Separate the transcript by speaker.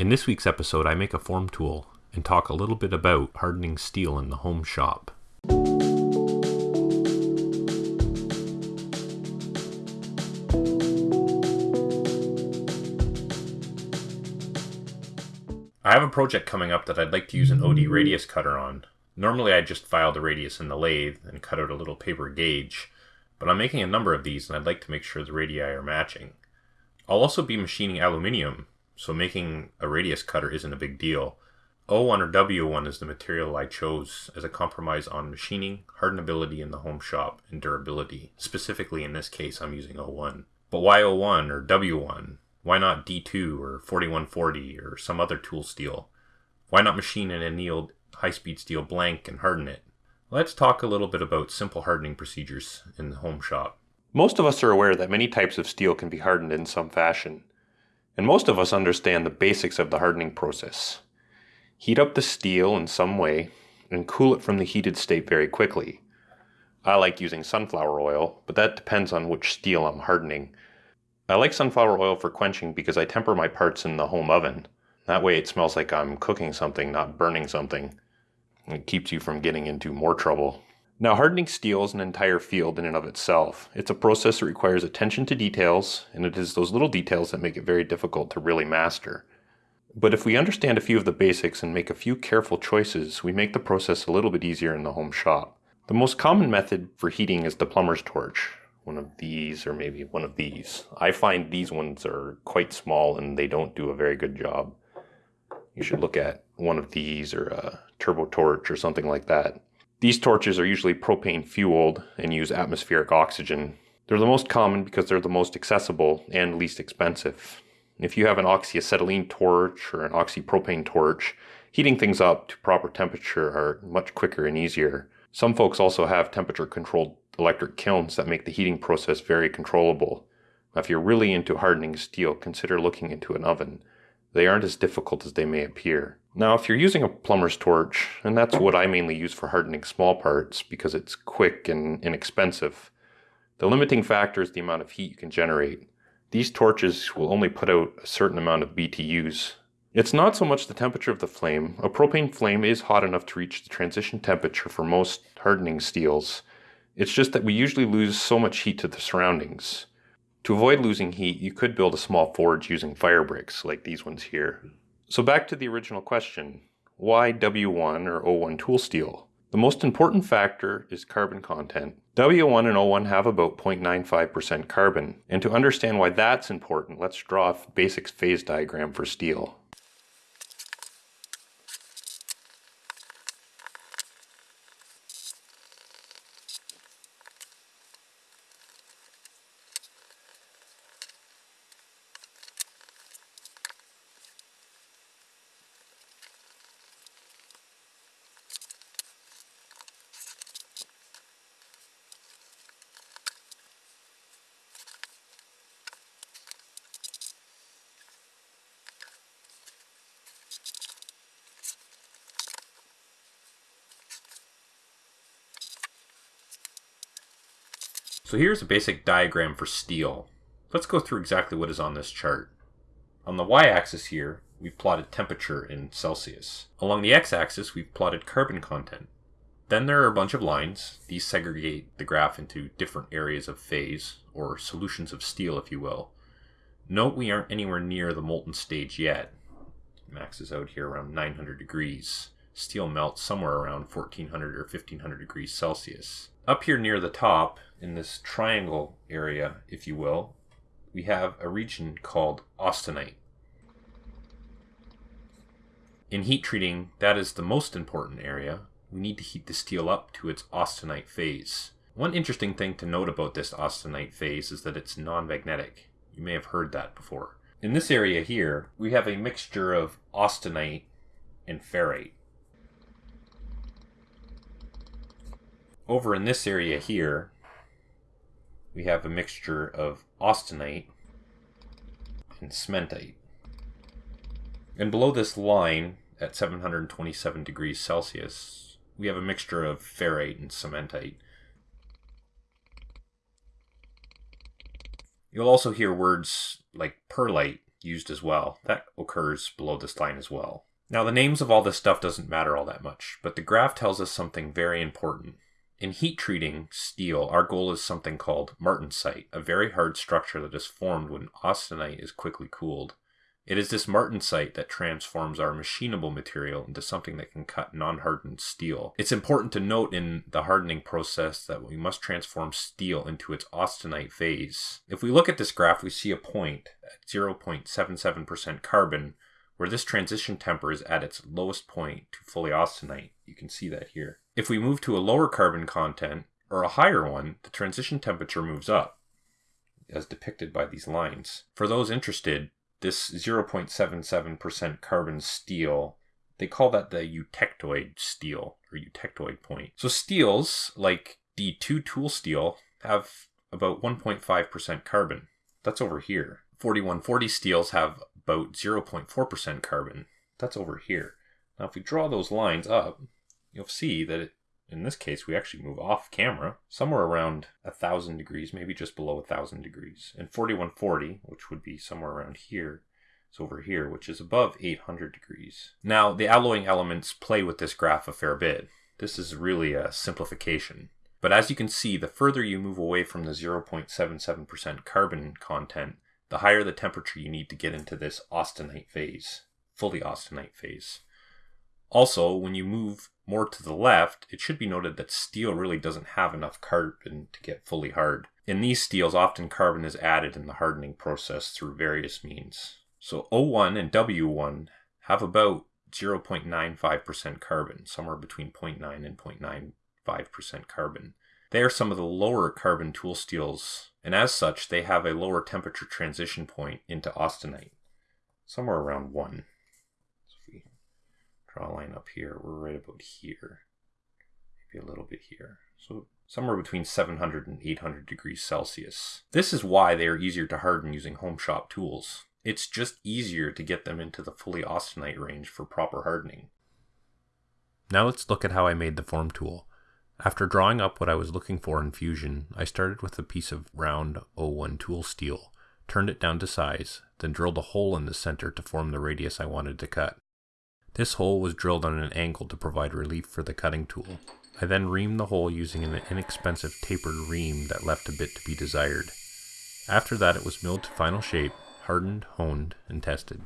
Speaker 1: In this week's episode, I make a form tool and talk a little bit about hardening steel in the home shop. I have a project coming up that I'd like to use an OD radius cutter on. Normally I just file the radius in the lathe and cut out a little paper gauge, but I'm making a number of these and I'd like to make sure the radii are matching. I'll also be machining aluminium, so making a radius cutter isn't a big deal. O1 or W1 is the material I chose as a compromise on machining, hardenability in the home shop, and durability. Specifically in this case, I'm using O1. But why O1 or W1? Why not D2 or 4140 or some other tool steel? Why not machine an annealed high speed steel blank and harden it? Let's talk a little bit about simple hardening procedures in the home shop.
Speaker 2: Most of us are aware that many types of steel can be hardened in some fashion, and most of us understand the basics of the hardening process. Heat up the steel in some way and cool it from the heated state very quickly. I like using sunflower oil, but that depends on which steel I'm hardening I like sunflower oil for quenching because I temper my parts in the home oven. That way it smells like I'm cooking something, not burning something. It keeps you from getting into more trouble. Now, hardening steel is an entire field in and of itself. It's a process that requires attention to details, and it is those little details that make it very difficult to really master. But if we understand a few of the basics and make a few careful choices, we make the process a little bit easier in the home shop. The most common method for heating is the plumber's torch one of these or maybe one of these. I find these ones are quite small and they don't do a very good job. You should look at one of these or a turbo torch or something like that. These torches are usually propane fueled and use atmospheric oxygen. They're the most common because they're the most accessible and least expensive. If you have an oxyacetylene torch or an oxypropane torch, heating things up to proper temperature are much quicker and easier. Some folks also have temperature controlled electric kilns that make the heating process very controllable. Now, if you're really into hardening steel, consider looking into an oven. They aren't as difficult as they may appear. Now, if you're using a plumber's torch, and that's what I mainly use for hardening small parts because it's quick and inexpensive, the limiting factor is the amount of heat you can generate. These torches will only put out a certain amount of BTUs. It's not so much the temperature of the flame. A propane flame is hot enough to reach the transition temperature for most hardening steels, it's just that we usually lose so much heat to the surroundings. To avoid losing heat, you could build a small forge using fire bricks, like these ones here. So back to the original question, why W1 or O1 tool steel? The most important factor is carbon content. W1 and O1 have about 0.95% carbon, and to understand why that's important, let's draw a basic phase diagram for steel.
Speaker 1: So here's a basic diagram for steel. Let's go through exactly what is on this chart. On the y-axis here, we've plotted temperature in Celsius. Along the x-axis, we've plotted carbon content. Then there are a bunch of lines. These segregate the graph into different areas of phase, or solutions of steel, if you will. Note we aren't anywhere near the molten stage yet. Maxes out here around 900 degrees. Steel melts somewhere around 1400 or 1500 degrees Celsius. Up here near the top, in this triangle area, if you will, we have a region called austenite. In heat treating, that is the most important area. We need to heat the steel up to its austenite phase. One interesting thing to note about this austenite phase is that it's non-magnetic. You may have heard that before. In this area here, we have a mixture of austenite and ferrite. Over in this area here, we have a mixture of austenite and cementite. And below this line, at 727 degrees Celsius, we have a mixture of ferrite and cementite. You'll also hear words like pearlite used as well. That occurs below this line as well. Now the names of all this stuff doesn't matter all that much, but the graph tells us something very important. In heat treating steel, our goal is something called martensite, a very hard structure that is formed when austenite is quickly cooled. It is this martensite that transforms our machinable material into something that can cut non-hardened steel. It's important to note in the hardening process that we must transform steel into its austenite phase. If we look at this graph, we see a point at 0.77% carbon where this transition temper is at its lowest point to fully austenite. You can see that here. If we move to a lower carbon content or a higher one, the transition temperature moves up as depicted by these lines. For those interested, this 0.77% carbon steel, they call that the eutectoid steel or eutectoid point. So steels like D2 tool steel have about 1.5% carbon. That's over here. 4140 steels have about 0.4% carbon. That's over here. Now if we draw those lines up, you'll see that it, in this case we actually move off camera somewhere around a thousand degrees maybe just below a thousand degrees and 4140 which would be somewhere around here is over here which is above 800 degrees now the alloying elements play with this graph a fair bit this is really a simplification but as you can see the further you move away from the 0.77% carbon content the higher the temperature you need to get into this austenite phase fully austenite phase also, when you move more to the left, it should be noted that steel really doesn't have enough carbon to get fully hard. In these steels, often carbon is added in the hardening process through various means. So O1 and W1 have about 0.95% carbon, somewhere between 0.9 and 0.95% carbon. They are some of the lower carbon tool steels, and as such, they have a lower temperature transition point into austenite, somewhere around 1 If we draw a line up here. We're right about here. Maybe a little bit here. So somewhere between 700 and 800 degrees Celsius. This is why they are easier to harden using home shop tools. It's just easier to get them into the fully austenite range for proper hardening.
Speaker 3: Now let's look at how I made the form tool. After drawing up what I was looking for in Fusion, I started with a piece of round O1 tool steel, turned it down to size, then drilled a hole in the center to form the radius I wanted to cut. This hole was drilled on an angle to provide relief for the cutting tool. I then reamed the hole using an inexpensive tapered ream that left a bit to be desired. After that it was milled to final shape, hardened, honed, and tested.